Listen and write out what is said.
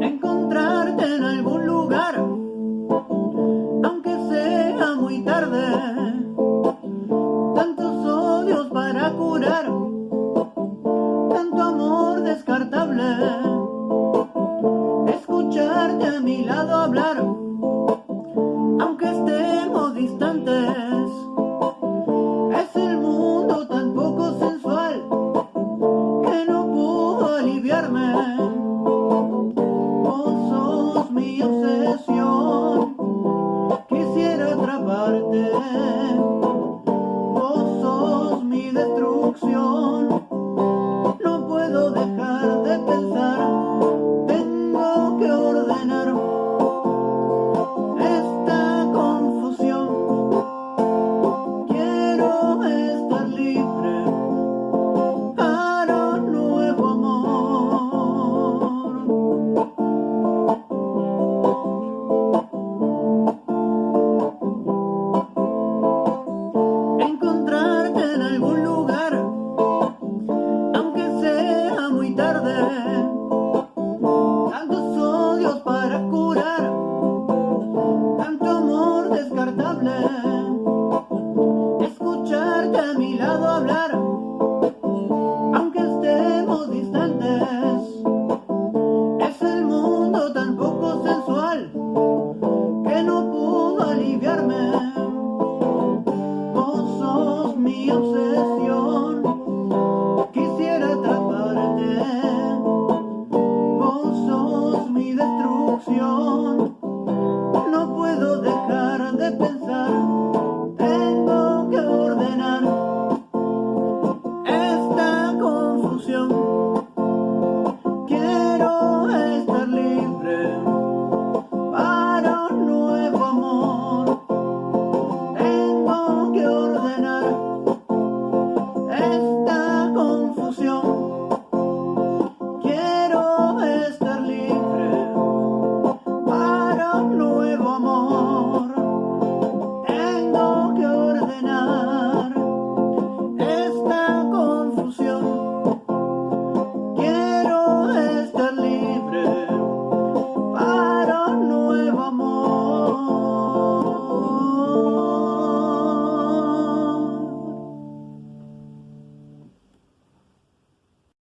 Encontrarte en algún lugar, aunque sea muy tarde. Tantos odios para curar, tanto amor descartable. Escucharte a mi lado hablar. Ayúdame, sos mi obsesión, quisiera atraparte. 没有分